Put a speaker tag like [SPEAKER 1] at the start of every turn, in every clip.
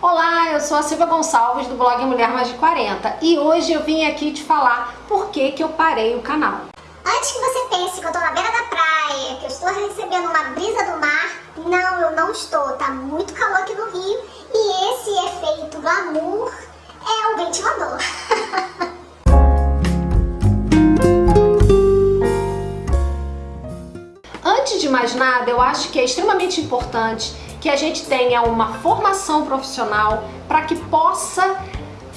[SPEAKER 1] Olá, eu sou a Silvia Gonçalves do blog Mulher Mais de 40 e hoje eu vim aqui te falar por que que eu parei o canal.
[SPEAKER 2] Antes que você pense que eu tô na beira da praia, que eu estou recebendo uma brisa do mar, não, eu não estou, tá muito calor aqui no Rio e esse efeito glamour é o ventilador.
[SPEAKER 1] Antes de mais nada, eu acho que é extremamente importante que a gente tenha uma formação profissional para que possa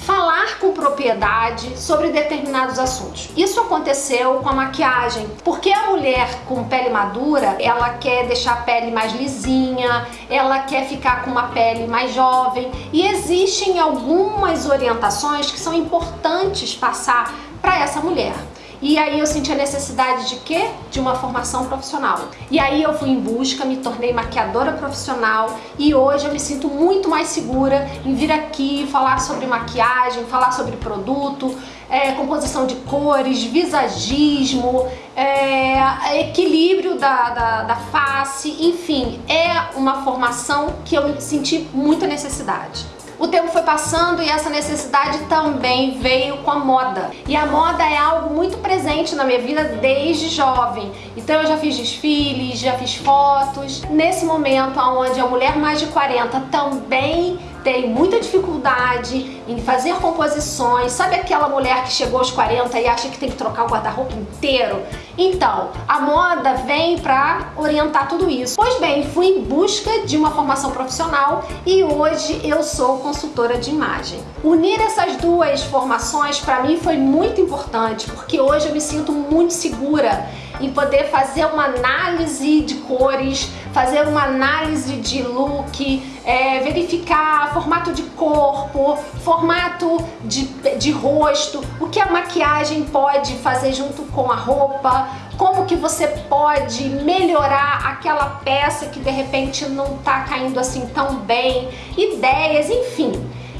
[SPEAKER 1] falar com propriedade sobre determinados assuntos. Isso aconteceu com a maquiagem, porque a mulher com pele madura, ela quer deixar a pele mais lisinha, ela quer ficar com uma pele mais jovem e existem algumas orientações que são importantes passar para essa mulher. E aí eu senti a necessidade de quê? De uma formação profissional. E aí eu fui em busca, me tornei maquiadora profissional e hoje eu me sinto muito mais segura em vir aqui falar sobre maquiagem, falar sobre produto, é, composição de cores, visagismo, é, equilíbrio da, da, da face, enfim, é uma formação que eu senti muita necessidade. O tempo foi passando e essa necessidade também veio com a moda. E a moda é algo muito presente na minha vida desde jovem. Então eu já fiz desfiles, já fiz fotos. Nesse momento onde a mulher mais de 40 também tem muita dificuldade em fazer composições. Sabe aquela mulher que chegou aos 40 e acha que tem que trocar o guarda-roupa inteiro? Então, a moda vem para orientar tudo isso. Pois bem, fui em busca de uma formação profissional e hoje eu sou consultora de imagem. Unir essas duas formações para mim foi muito importante, porque hoje eu me sinto muito segura em poder fazer uma análise de cores, fazer uma análise de look, é, verificar formato de corpo, formato de, de rosto, o que a maquiagem pode fazer junto com a roupa, como que você pode melhorar aquela peça que de repente não tá caindo assim tão bem, ideias, enfim.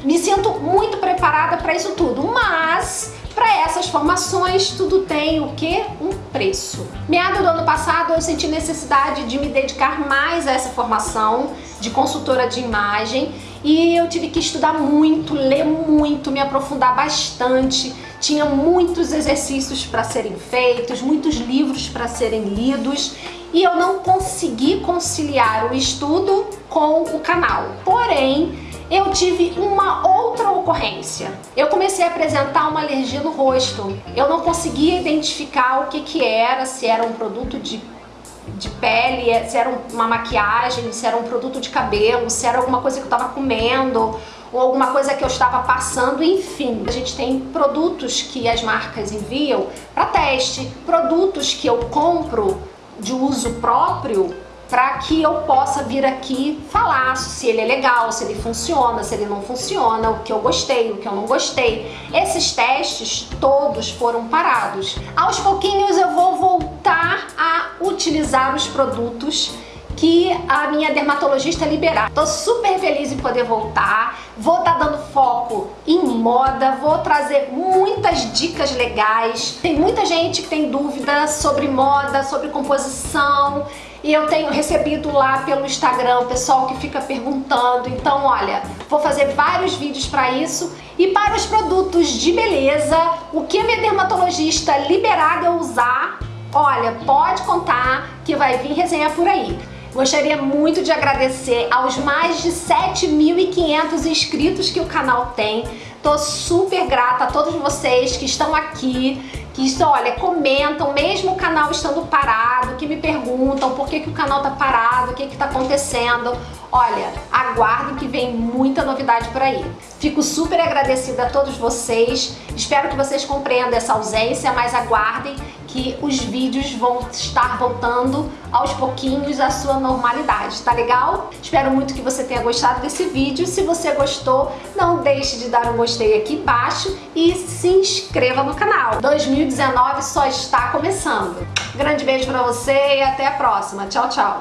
[SPEAKER 1] Me sinto muito preparada para isso tudo, mas para essas formações, tudo tem o que? Um preço. Meado do ano passado, eu senti necessidade de me dedicar mais a essa formação de consultora de imagem e eu tive que estudar muito, ler muito, me aprofundar bastante. Tinha muitos exercícios para serem feitos, muitos livros para serem lidos e eu não consegui conciliar o estudo com o canal. Porém, eu tive uma outra Eu comecei a apresentar uma alergia no rosto. Eu não conseguia identificar o que que era, se era um produto de de pele, se era uma maquiagem, se era um produto de cabelo, se era alguma coisa que eu estava comendo ou alguma coisa que eu estava passando, enfim. A gente tem produtos que as marcas enviam para teste, produtos que eu compro de uso próprio para que eu possa vir aqui falar se ele é legal, se ele funciona, se ele não funciona, o que eu gostei, o que eu não gostei. Esses testes todos foram parados. Aos pouquinhos eu vou voltar a utilizar os produtos que a minha dermatologista liberar. Tô super feliz em poder voltar, vou estar tá dando foco em moda, vou trazer muitas dicas legais. Tem muita gente que tem dúvidas sobre moda, sobre composição, e eu tenho recebido lá pelo Instagram o pessoal que fica perguntando. Então, olha, vou fazer vários vídeos para isso. E para os produtos de beleza, o que a minha dermatologista liberar eu usar, olha, pode contar que vai vir resenha por aí. Gostaria muito de agradecer aos mais de 7.500 inscritos que o canal tem. Tô super grata a todos vocês que estão aqui, que olha, comentam, mesmo o canal estando parado, que me perguntam por que, que o canal tá parado, o que que tá acontecendo. Olha, aguardem que vem muita novidade por aí. Fico super agradecida a todos vocês, espero que vocês compreendam essa ausência, mas aguardem que os vídeos vão estar voltando aos pouquinhos à sua normalidade, tá legal? Espero muito que você tenha gostado desse vídeo. Se você gostou, não deixe de dar um gostei aqui embaixo e se inscreva no canal. 2019 só está começando. Grande beijo pra você e até a próxima. Tchau, tchau.